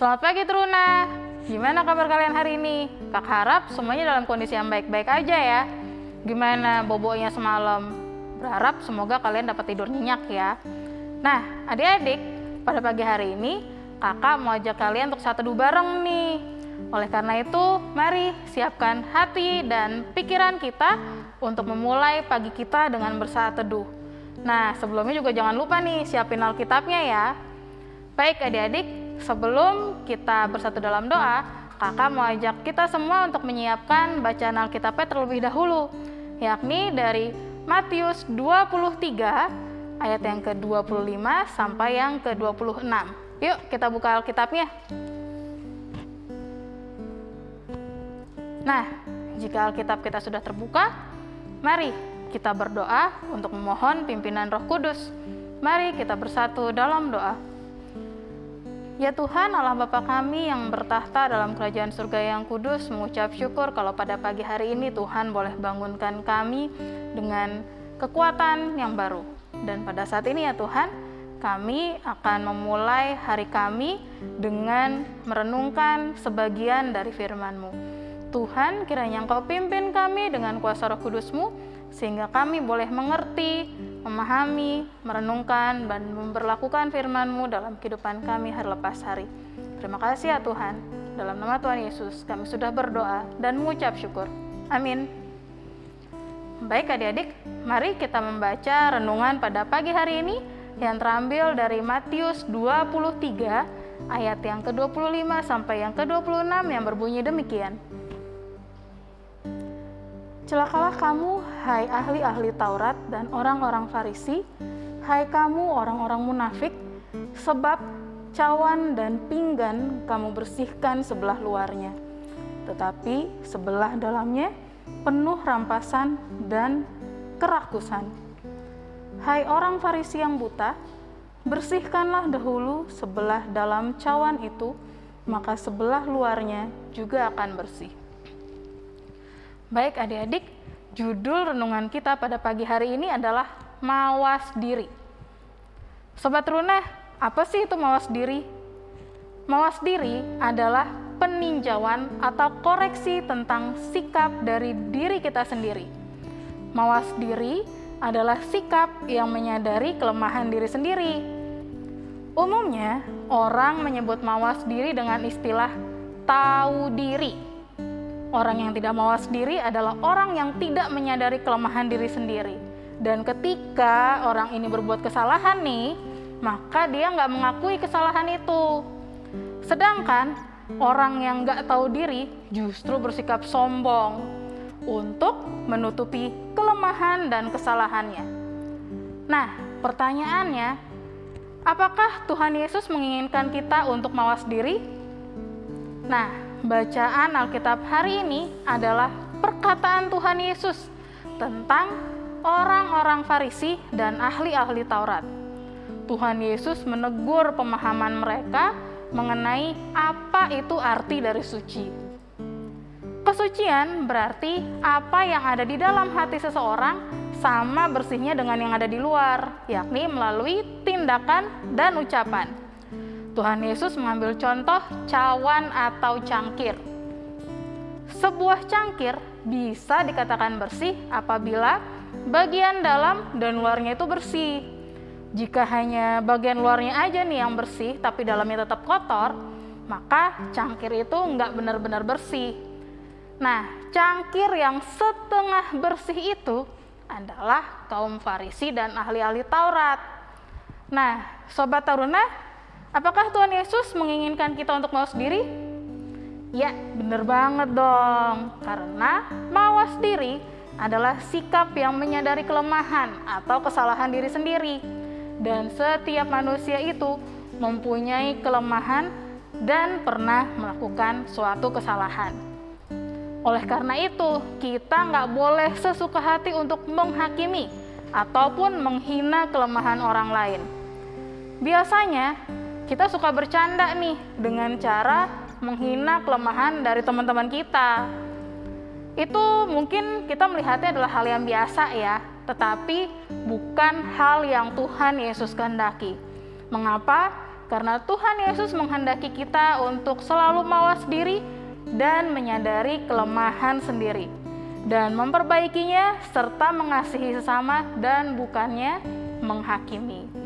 Selamat pagi Truna. Gimana kabar kalian hari ini? Kak harap semuanya dalam kondisi yang baik-baik aja ya. Gimana bobonya semalam? Berharap semoga kalian dapat tidur nyenyak ya. Nah, adik-adik, pada pagi hari ini kakak mau ajak kalian untuk satu teduh bareng nih. Oleh karena itu, mari siapkan hati dan pikiran kita untuk memulai pagi kita dengan bersaat teduh. Nah, sebelumnya juga jangan lupa nih siapin Alkitabnya ya. Baik adik-adik, sebelum kita bersatu dalam doa, kakak mau ajak kita semua untuk menyiapkan bacaan Alkitabnya terlebih dahulu, yakni dari Matius 23 ayat yang ke-25 sampai yang ke-26. Yuk kita buka Alkitabnya. Nah, jika Alkitab kita sudah terbuka, mari kita berdoa untuk memohon pimpinan Roh Kudus. Mari kita bersatu dalam doa. Ya Tuhan Allah Bapa kami yang bertahta dalam kerajaan surga yang kudus mengucap syukur kalau pada pagi hari ini Tuhan boleh bangunkan kami dengan kekuatan yang baru. Dan pada saat ini ya Tuhan, kami akan memulai hari kami dengan merenungkan sebagian dari firman-Mu. Tuhan, kiranya Engkau pimpin kami dengan kuasa roh kudus-Mu, sehingga kami boleh mengerti, memahami, merenungkan, dan memperlakukan firman-Mu dalam kehidupan kami hari lepas hari. Terima kasih ya Tuhan. Dalam nama Tuhan Yesus, kami sudah berdoa dan mengucap syukur. Amin. Baik adik-adik, mari kita membaca renungan pada pagi hari ini yang terambil dari Matius 23 ayat yang ke-25 sampai yang ke-26 yang berbunyi demikian. Celakalah kamu, hai ahli-ahli Taurat dan orang-orang Farisi, hai kamu orang-orang munafik, sebab cawan dan pinggan kamu bersihkan sebelah luarnya, tetapi sebelah dalamnya penuh rampasan dan kerakusan. Hai orang Farisi yang buta, bersihkanlah dahulu sebelah dalam cawan itu, maka sebelah luarnya juga akan bersih. Baik adik-adik, judul renungan kita pada pagi hari ini adalah mawas diri. Sobat Runa, apa sih itu mawas diri? Mawas diri adalah peninjauan atau koreksi tentang sikap dari diri kita sendiri. Mawas diri adalah sikap yang menyadari kelemahan diri sendiri. Umumnya, orang menyebut mawas diri dengan istilah tahu diri Orang yang tidak mawas diri adalah orang yang tidak menyadari kelemahan diri sendiri. Dan ketika orang ini berbuat kesalahan nih, maka dia nggak mengakui kesalahan itu. Sedangkan orang yang nggak tahu diri justru bersikap sombong untuk menutupi kelemahan dan kesalahannya. Nah, pertanyaannya, apakah Tuhan Yesus menginginkan kita untuk mawas diri? Nah, bacaan Alkitab hari ini adalah perkataan Tuhan Yesus tentang orang-orang Farisi dan ahli-ahli Taurat. Tuhan Yesus menegur pemahaman mereka mengenai apa itu arti dari suci. Kesucian berarti apa yang ada di dalam hati seseorang sama bersihnya dengan yang ada di luar, yakni melalui tindakan dan ucapan. Tuhan Yesus mengambil contoh cawan atau cangkir. Sebuah cangkir bisa dikatakan bersih apabila bagian dalam dan luarnya itu bersih. Jika hanya bagian luarnya aja nih yang bersih tapi dalamnya tetap kotor, maka cangkir itu nggak benar-benar bersih. Nah, cangkir yang setengah bersih itu adalah kaum Farisi dan ahli-ahli Taurat. Nah, Sobat Taruna, Apakah Tuhan Yesus menginginkan kita untuk mawas diri? Ya, benar banget dong. Karena mawas diri adalah sikap yang menyadari kelemahan atau kesalahan diri sendiri. Dan setiap manusia itu mempunyai kelemahan dan pernah melakukan suatu kesalahan. Oleh karena itu, kita nggak boleh sesuka hati untuk menghakimi ataupun menghina kelemahan orang lain. Biasanya, kita suka bercanda nih dengan cara menghina kelemahan dari teman-teman kita. Itu mungkin kita melihatnya adalah hal yang biasa ya, tetapi bukan hal yang Tuhan Yesus kehendaki. Mengapa? Karena Tuhan Yesus menghendaki kita untuk selalu mawas diri dan menyadari kelemahan sendiri dan memperbaikinya serta mengasihi sesama dan bukannya menghakimi.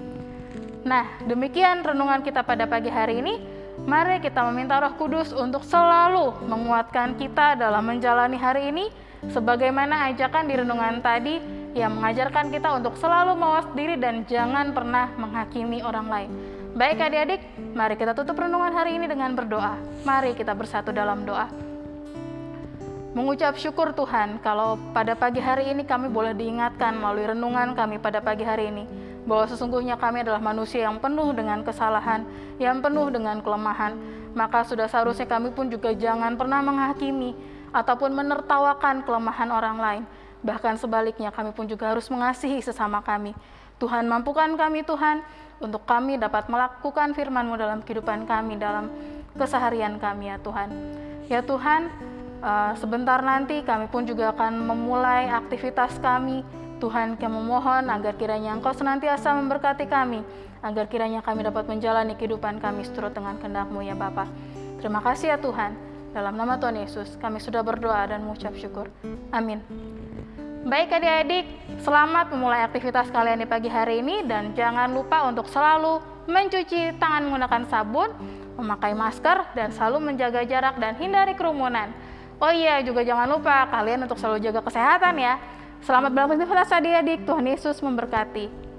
Nah, demikian renungan kita pada pagi hari ini. Mari kita meminta Roh Kudus untuk selalu menguatkan kita dalam menjalani hari ini sebagaimana ajakan di renungan tadi yang mengajarkan kita untuk selalu mawas diri dan jangan pernah menghakimi orang lain. Baik adik-adik, mari kita tutup renungan hari ini dengan berdoa. Mari kita bersatu dalam doa. Mengucap syukur Tuhan kalau pada pagi hari ini kami boleh diingatkan melalui renungan kami pada pagi hari ini bahwa sesungguhnya kami adalah manusia yang penuh dengan kesalahan, yang penuh dengan kelemahan. Maka sudah seharusnya kami pun juga jangan pernah menghakimi ataupun menertawakan kelemahan orang lain. Bahkan sebaliknya kami pun juga harus mengasihi sesama kami. Tuhan mampukan kami Tuhan untuk kami dapat melakukan firman-Mu dalam kehidupan kami, dalam keseharian kami ya Tuhan. Ya Tuhan, eh, sebentar nanti kami pun juga akan memulai aktivitas kami. Tuhan kami memohon agar kiranya Engkau senantiasa memberkati kami, agar kiranya kami dapat menjalani kehidupan kami seturut dengan kehendak-Mu ya Bapa. Terima kasih ya Tuhan. Dalam nama Tuhan Yesus, kami sudah berdoa dan mengucap syukur. Amin. Baik adik-adik, selamat memulai aktivitas kalian di pagi hari ini dan jangan lupa untuk selalu mencuci tangan menggunakan sabun, memakai masker, dan selalu menjaga jarak dan hindari kerumunan. Oh iya, juga jangan lupa kalian untuk selalu jaga kesehatan ya. Selamat beraktivitas adik-adik, Tuhan Yesus memberkati.